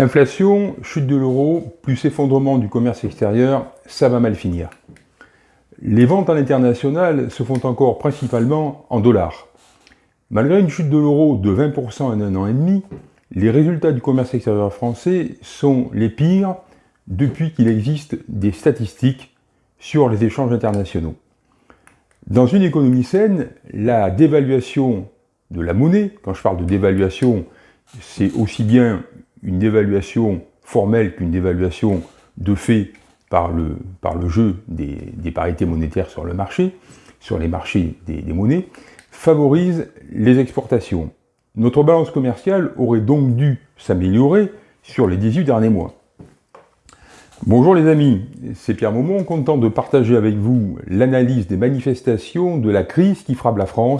Inflation, chute de l'euro, plus effondrement du commerce extérieur, ça va mal finir. Les ventes à l'international se font encore principalement en dollars. Malgré une chute de l'euro de 20% en un an et demi, les résultats du commerce extérieur français sont les pires depuis qu'il existe des statistiques sur les échanges internationaux. Dans une économie saine, la dévaluation de la monnaie, quand je parle de dévaluation, c'est aussi bien une dévaluation formelle qu'une dévaluation de fait par le, jeu des, parités monétaires sur le marché, sur les marchés des, des monnaies, favorise les exportations. Notre balance commerciale aurait donc dû s'améliorer sur les 18 derniers mois. Bonjour les amis, c'est Pierre Maumont, content de partager avec vous l'analyse des manifestations de la crise qui frappe la France